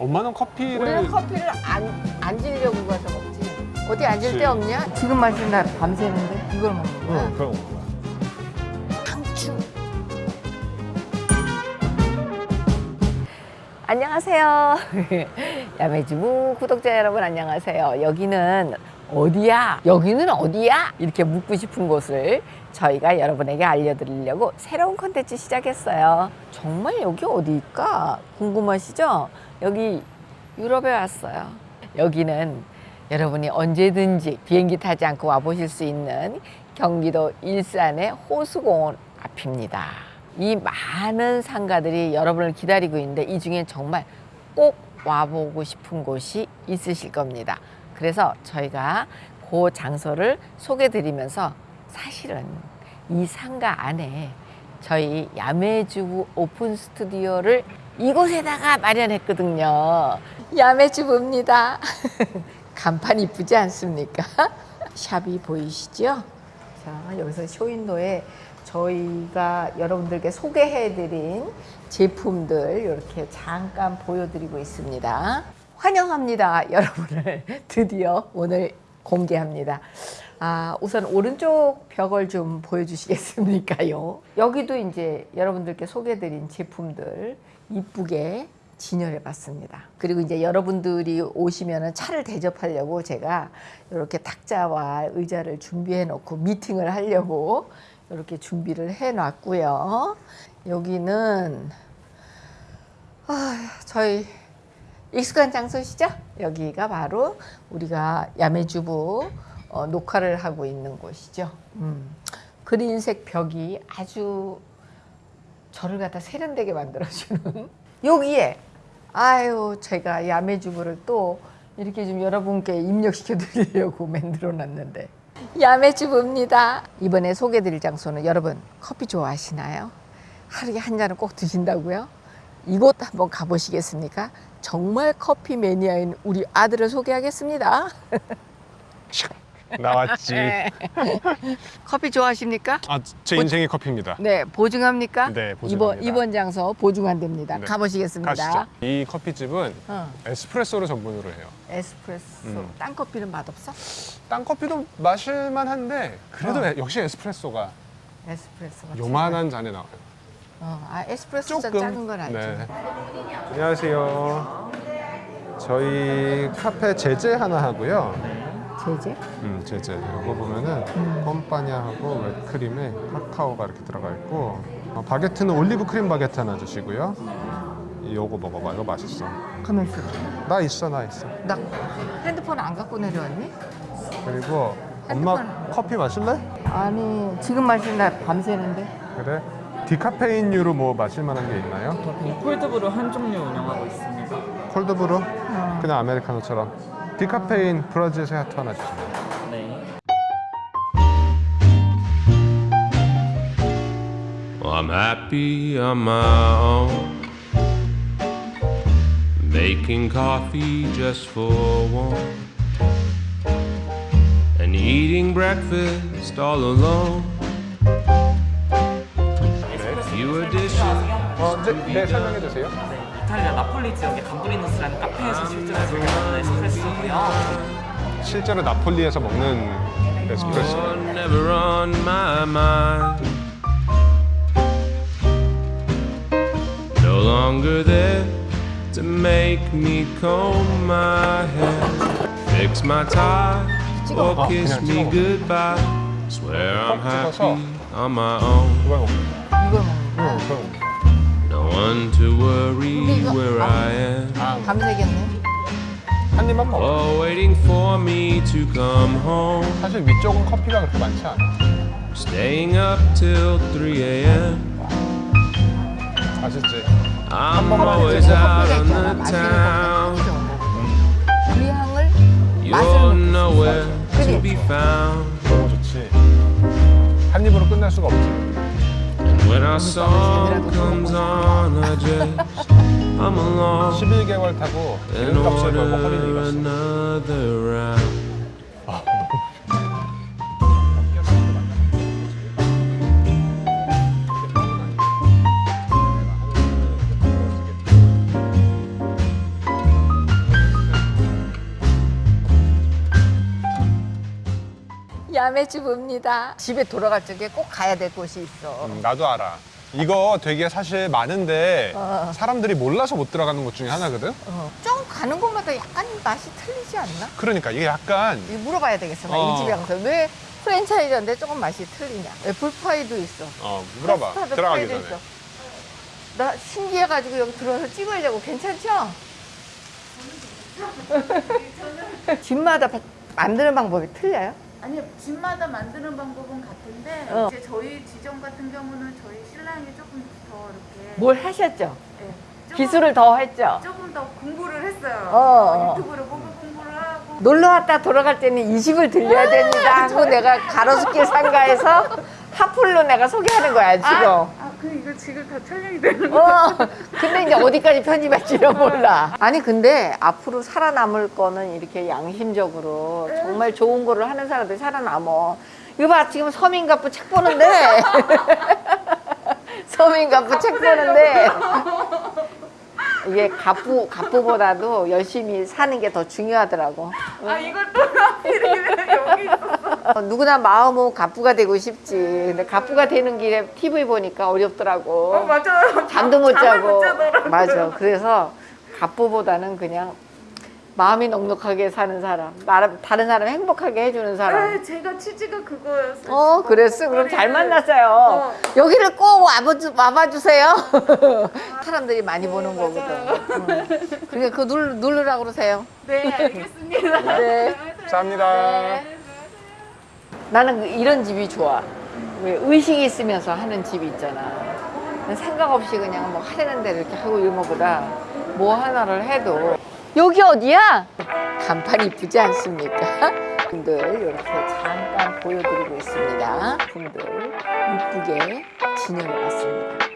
엄마는 커피를 우리는 커피를 안, 앉으려고 가서 먹지. 어디 앉을 그치. 데 없냐? 지금 마시는 날 밤새는데 이걸 먹는 거야. 응, 그런 거구나. 상추. 안녕하세요. 야매주부 구독자 여러분 안녕하세요. 여기는 어디야? 여기는 어디야? 이렇게 묻고 싶은 곳을 저희가 여러분에게 알려드리려고 새로운 콘텐츠 시작했어요. 정말 여기 어디일까? 궁금하시죠? 여기 유럽에 왔어요. 여기는 여러분이 언제든지 비행기 타지 않고 와보실 수 있는 경기도 일산의 호수공원 앞입니다. 이 많은 상가들이 여러분을 기다리고 있는데 이 중에 정말 꼭 와보고 싶은 곳이 있으실 겁니다. 그래서 저희가 그 장소를 소개해 드리면서 사실은 이 상가 안에 저희 야매주부 오픈 스튜디오를 이곳에다가 마련했거든요. 야매주부입니다. 간판 이쁘지 않습니까? 샵이 보이시죠? 자, 여기서 쇼윈도에 저희가 여러분들께 소개해드린 제품들 이렇게 잠깐 보여드리고 있습니다. 환영합니다. 여러분을 드디어 오늘 공개합니다. 아, 우선 오른쪽 벽을 좀 보여주시겠습니까요? 여기도 이제 여러분들께 소개해드린 제품들 이쁘게 진열해 봤습니다. 그리고 이제 여러분들이 오시면 차를 대접하려고 제가 이렇게 탁자와 의자를 준비해 놓고 미팅을 하려고 이렇게 준비를 해 놨고요. 여기는 아, 저희 익숙한 장소시죠? 여기가 바로 우리가 야매주부 어, 녹화를 하고 있는 곳이죠. 음, 그린색 벽이 아주 저를 갖다 세련되게 만들어주는 여기에 아유 제가 야매주부를 또 이렇게 좀 여러분께 입력시켜 드리려고 만들어 놨는데 야매주부입니다. 이번에 소개해 드릴 장소는 여러분 커피 좋아하시나요? 하루에 한 잔은 꼭 드신다고요? 이곳 한번 가보시겠습니까? 정말 커피 매니아인 우리 아들을 소개하겠습니다. 나왔지. 커피 좋아하십니까? 아, 제 인생의 커피입니다. 네, 보증합니까? 네, 보증합니다. 이번 이번 장소 보증한답니다. 네. 가보시겠습니다. 가시죠. 이 커피집은 어, 에스프레소를 전문으로 해요. 에스프레소. 음. 딴 커피는 맛없어? 딴 커피도 마실만 한데 그래도 어. 에- 역시 에스프레소가 에스프레소가. 요만한 잔에 나와요. 어, 아 에스프레소 잔 조금. 작은 건 알죠. 네. 안녕하세요. 저희 카페 제제 하나 하고요. 제제? 음, 제제. 이거 보면은 pom파냐하고 웹크림에 카카오가 이렇게 들어가 있고 어, 바게트는 올리브 크림 바게트 하나 주시고요. 요거 먹어봐. 이거 맛있어. 가만 있어. 나 있어, 나 있어. 나 핸드폰 안 갖고 내려왔니? 그리고 엄마 핸드폰. 커피 마실래? 아니 지금 날 밤새는데. 그래. 디카페인류로 뭐 마실 만한 게 있나요? 콜드브루 한 종류 운영하고 있습니다. 콜드브루? 어. 그냥 아메리카노처럼. 디카페인 브라질 세아트 하나 주세요. 네. Well, I'm happy on my own. Making coffee just for one. And eating breakfast all alone. Fewer dishes. 어, 네, 네 설명해 주세요. 네, 이탈리아 나폴리 지역의 감브리노스라는 카페에서 실제로 제공하는 에스프레소고요. 실제로 나폴리에서 먹는 에스프레소. You're never on my mind. No longer there to make me comb my hair, fix my tie, or Oh, kiss 그냥 me 찍어. goodbye. Swear I'm 꼭 찍어서. happy on my own. 이걸 먹는 이걸 먹는 거. 응, 그럼. No one to worry where I am. 아, 밤새겠네. 한 입만 먹어. Oh, waiting for me to come home. 사실 위쪽은 커피가 그렇게 많지 않아. Staying up till 3 a.m. 맛있지? I'm always out on the town. 거. 그 향을 You're nowhere to be found. 너무 좋지. 한 입으로 끝날 수가 없지. When our song comes on, I just I'm along 11개월 타고 기름값을 걸고 허리를 잃었어. Round. 마음의 주부입니다. 집에 돌아갈 적에 꼭 가야 될 곳이 있어. 음, 나도 알아. 이거 되게 사실 많은데 어. 사람들이 몰라서 못 들어가는 곳 중에 하나거든. 어. 좀 가는 곳마다 약간 맛이 틀리지 않나? 그러니까 이게 약간 이거 물어봐야 되겠어. 나 어. 이 집에 가서 왜 프랜차이즈인데 조금 맛이 틀리냐? 애플파이도 있어. 어 물어봐 들어가기 전에. 있어. 나 신기해가지고 여기 들어와서 찍어야자고 괜찮죠? 집마다 바- 만드는 방법이 틀려요? 아니요, 집마다 만드는 방법은 같은데 어. 이제 저희 지점 같은 경우는 저희 신랑이 조금 더 이렇게 뭘 하셨죠? 예, 조금, 기술을 더 했죠? 조금 더 공부를 했어요. 어. 유튜브를 보고 공부를 하고 놀러 왔다 돌아갈 때는 이 집을 들려야 됩니다 하고 내가 가로수길 상가에서 하풀로 내가 소개하는 거야 지금. 아, 아, 그 이거 지금 다 촬영이 되는 거. 어, 근데 이제 어디까지 편집할지는 몰라. 아니, 근데 앞으로 살아남을 거는 이렇게 양심적으로 정말 좋은 거를 하는 사람들이 살아남어. 이거 봐, 지금 서민갑부 책 보는데. 서민갑부 책 보는데. 이게 갑부, 갑부보다도 열심히 사는 게 더 중요하더라고. 아, 이걸 또 하필이면 여기 있었어. 어, 누구나 마음은 갑부가 되고 싶지. 근데 갑부가 되는 길에 TV 보니까 어렵더라고. 어, 맞아요. 잠도 못 자고 못. 맞아 그래서 갑부보다는 그냥 마음이 넉넉하게 사는 사람 나름 다른 사람 행복하게 해주는 사람 네, 제가 취지가 그거였어요. 어 그랬어 그럼 잘 만났어요 어. 여기를 꼭 와봐, 와봐주세요 사람들이 많이 보는 거거든 응. 그러니까 그거 누르, 누르라고 그러세요 네, 알겠습니다. 네. 감사합니다. 나는 이런 집이 좋아. 왜 의식이 있으면서 하는 집이 있잖아. 생각 없이 그냥 뭐 하려는 대로 이렇게 하고 이런 것보다 뭐 하나를 해도. 여기 어디야? 간판 이쁘지 않습니까? 분들 이렇게 잠깐 보여드리고 있습니다. 분들 이쁘게 진행해 봤습니다